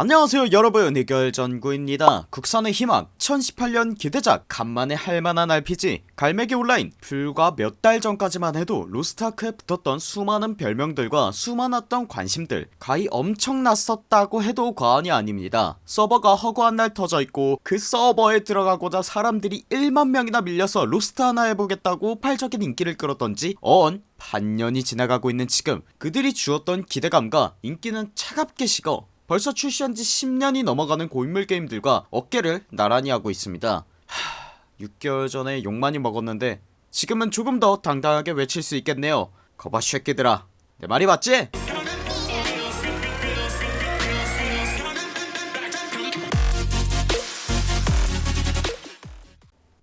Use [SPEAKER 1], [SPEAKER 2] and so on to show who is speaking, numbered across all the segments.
[SPEAKER 1] 안녕하세요 여러분. 해결전구입니다. 국산의 희망 2018년 기대작 간만에 할만한 RPG 갈매기 온라인. 불과 몇 달 전까지만 해도 로스트아크에 붙었던 수많은 별명들과 수많았던 관심들 가히 엄청났었다고 해도 과언이 아닙니다. 서버가 허구한 날 터져있고 그 서버에 들어가고자 사람들이 1만명이나 밀려서 로스트 하나 해보겠다고 폭발적인 인기를 끌었던지 어언 반년이 지나가고 있는 지금 그들이 주었던 기대감과 인기는 차갑게 식어 벌써 출시한지 10년이 넘어가는 고인물 게임들과 어깨를 나란히 하고 있습니다. 하... 6개월 전에 욕 많이 먹었는데 지금은 조금 더 당당하게 외칠 수 있겠네요. 거봐 쉐끼들아. 내 말이 맞지?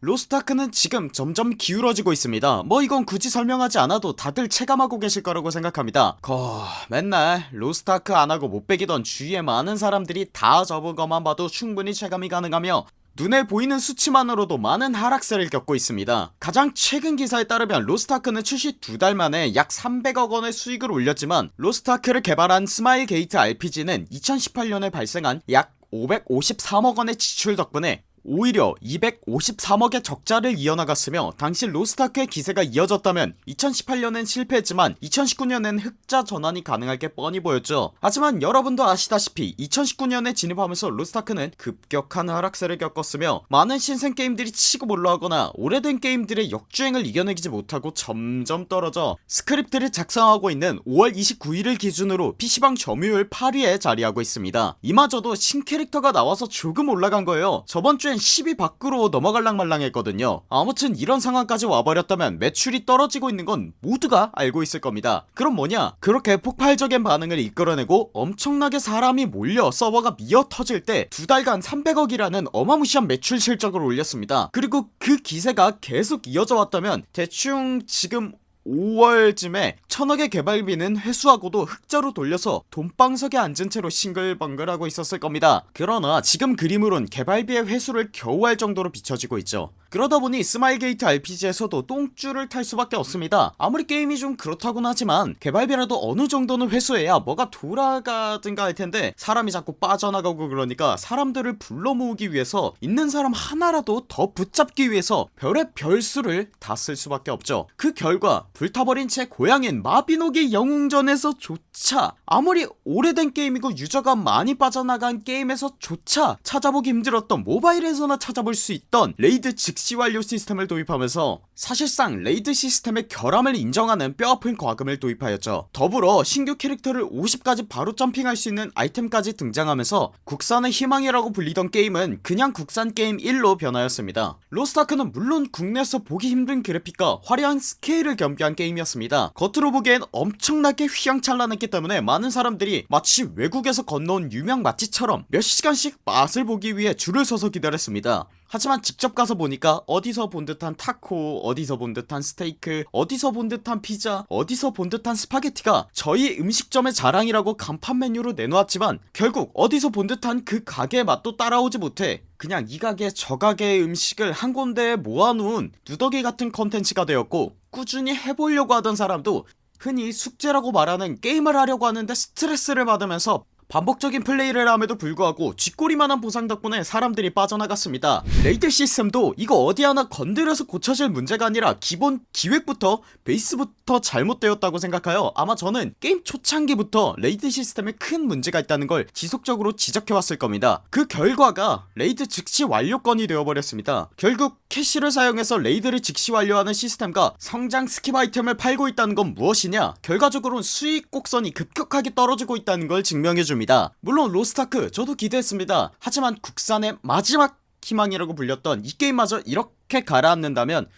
[SPEAKER 1] 로스타크는 지금 점점 기울어지고 있습니다. 뭐 이건 굳이 설명하지 않아도 다들 체감하고 계실 거라고 생각합니다. 거 맨날 로스타크 안하고 못배기던 주위에 많은 사람들이 다 접은 것만 봐도 충분히 체감이 가능하며 눈에 보이는 수치만으로도 많은 하락세를 겪고 있습니다. 가장 최근 기사에 따르면 로스타크는 출시 두 달 만에 약 300억원의 수익을 올렸지만 로스타크를 개발한 스마일 게이트 RPG는 2018년에 발생한 약 553억원의 지출 덕분에 오히려 253억의 적자를 이어나갔으며 당시 로스타크의 기세가 이어졌다면 2018년엔 실패했지만 2019년엔 흑자 전환이 가능할 게 뻔히 보였죠. 하지만 여러분도 아시다시피 2019년에 진입하면서 로스타크는 급격한 하락세를 겪었으며 많은 신생 게임들이 치고 올라가거나 오래된 게임들의 역주행을 이겨내지 못하고 점점 떨어져 스크립트를 작성하고 있는 5월 29일을 기준으로 PC방 점유율 8위에 자리하고 있습니다. 이마저도 신캐릭터가 나와서 조금 올라간 거예요. 저번주에 이번엔 10위 밖으로 넘어갈랑 말랑 했거든요. 아무튼 이런 상황까지 와버렸다면 매출이 떨어지고 있는 건 모두가 알고 있을 겁니다. 그럼 뭐냐? 그렇게 폭발적인 반응을 이끌어내고 엄청나게 사람이 몰려 서버가 미어 터질 때 두 달간 300억이라는 어마무시한 매출 실적을 올렸습니다. 그리고 그 기세가 계속 이어져 왔다면 대충 지금 5월쯤에 천억의 개발비는 회수하고도 흑자로 돌려서 돈방석에 앉은 채로 싱글벙글하고 있었을 겁니다. 그러나 지금 그림으론 개발비의 회수를 겨우 할 정도로 비춰지고 있죠 그러다 보니 스마일게이트 RPG에서도 똥줄을 탈 수밖에 없습니다. 아무리 게임이 좀 그렇다곤 하지만 개발비라도 어느 정도는 회수해야 뭐가 돌아가든가 할텐데 사람이 자꾸 빠져나가고 그러니까 사람들을 불러 모으기 위해서 있는 사람 하나라도 더 붙잡기 위해서 별의 별수를 다 쓸 수밖에 없죠. 그 결과 불타버린 제 고향인 마비노기 영웅전에서 조차 아무리 오래된 게임이고 유저가 많이 빠져나간 게임에서 조차 찾아보기 힘들었던 모바일에서나 찾아볼 수 있던 raid 즉시 완료 시스템을 도입하면서 사실상 raid 시스템의 결함을 인정하는 뼈아픈 과금을 도입하였죠. 더불어 신규 캐릭터를 50까지 바로 점핑할 수 있는 아이템까지 등장하면서 국산의 희망이라고 불리던 게임은 그냥 국산 게임 1로 변하였습니다. 로스타크는 물론 국내에서 보기 힘든 그래픽과 화려한 스케일을 겸비한 게임이었습니다. 겉으로 보기엔 엄청나게 휘황찬란했기 때문에 많은 사람들이 마치 외국에서 건너온 유명 맛집처럼 몇 시간씩 맛을 보기 위해 줄을 서서 기다렸습니다. 하지만 직접 가서 보니까 어디서 본 듯한 타코 어디서 본 듯한 스테이크 어디서 본 듯한 피자 어디서 본 듯한 스파게티가 저희 음식점의 자랑이라고 간판 메뉴로 내놓았지만 결국 어디서 본 듯한 그 가게의 맛도 따라오지 못해 그냥 이 가게 저 가게의 음식을 한 군데에 모아놓은 누더기 같은 컨텐츠가 되었고 꾸준히 해보려고 하던 사람도 흔히 숙제라고 말하는 게임을 하려고 하는데 스트레스를 받으면서 반복적인 플레이를 함에도 불구하고 쥐꼬리만한 보상 덕분에 사람들이 빠져나갔습니다. raid 시스템도 이거 어디 하나 건드려서 고쳐질 문제가 아니라 기본 기획부터 베이스부터 잘못되었다고 생각하여 아마 저는 게임 초창기부터 raid 시스템에 큰 문제가 있다는 걸 지속적으로 지적해왔을 겁니다. 그 결과가 raid 즉시 완료권이 되어버렸습니다. 결국 캐시를 사용해서 raid를 즉시 완료하는 시스템과 성장 skip 아이템을 팔고 있다는 건 무엇이냐? 결과적으로는 수익 곡선이 급격하게 떨어지고 있다는 걸 증명해줍니다 줍니다. 물론 로스타크 저도 기대했습니다. 하지만 국산의 마지막 희망이라고 불렸던 이 게임마저 이렇게 가라앉는다면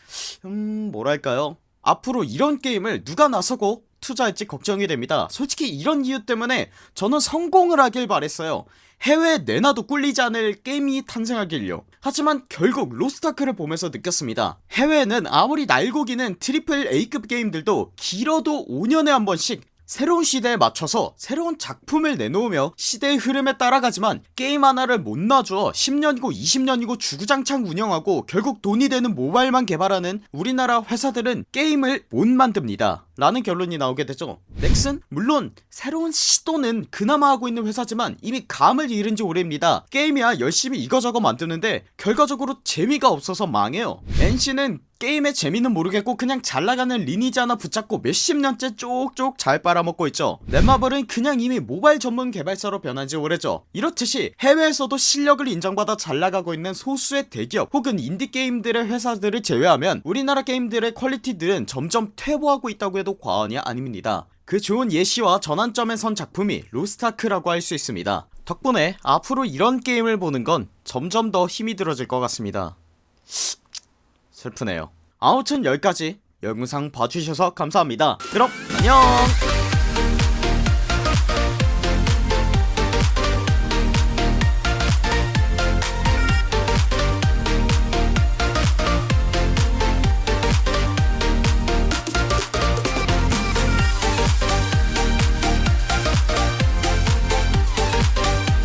[SPEAKER 1] 음 뭐랄까요? 앞으로 이런 게임을 누가 나서고 투자할지 걱정이 됩니다. 솔직히 이런 이유 때문에 저는 성공을 하길 바랬어요. 해외에 내놔도 꿀리지 않을 게임이 탄생하길요. 하지만 결국 로스타크를 보면서 느꼈습니다. 해외에는 아무리 날고기는 triple A급 게임들도 길어도 5년에 한 번씩 새로운 시대에 맞춰서 새로운 작품을 내놓으며 시대의 흐름에 따라가지만 게임 하나를 못 놔줘 10년이고 20년이고 주구장창 운영하고 결국 돈이 되는 모바일만 개발하는 우리나라 회사들은 게임을 못 만듭니다. 라는 결론이 나오게 되죠. 넥슨? 물론 새로운 시도는 그나마 하고 있는 회사지만 이미 감을 잃은지 오래입니다. 게임이야 열심히 이거저거 만드는데 결과적으로 재미가 없어서 망해요. NC는 게임의 재미는 모르겠고 그냥 잘나가는 리니지 하나 붙잡고 몇십 년째 쪽쪽 잘 빨아먹고 있죠. 넷마블은 그냥 이미 모바일 전문 개발사로 변한지 오래죠. 이렇듯이 해외에서도 실력을 인정받아 잘나가고 있는 소수의 대기업 혹은 인디게임들의 회사들을 제외하면 우리나라 게임들의 퀄리티들은 점점 퇴보하고 있다고 해도 과언이 아닙니다. 그 좋은 예시와 전환점에 선 작품이 로스타크라고 할 수 있습니다. 덕분에 앞으로 이런 게임을 보는 건 점점 더 힘이 들어질 것 같습니다 슬프네요. 아무튼 여기까지 영상 봐주셔서 감사합니다. 그럼 안녕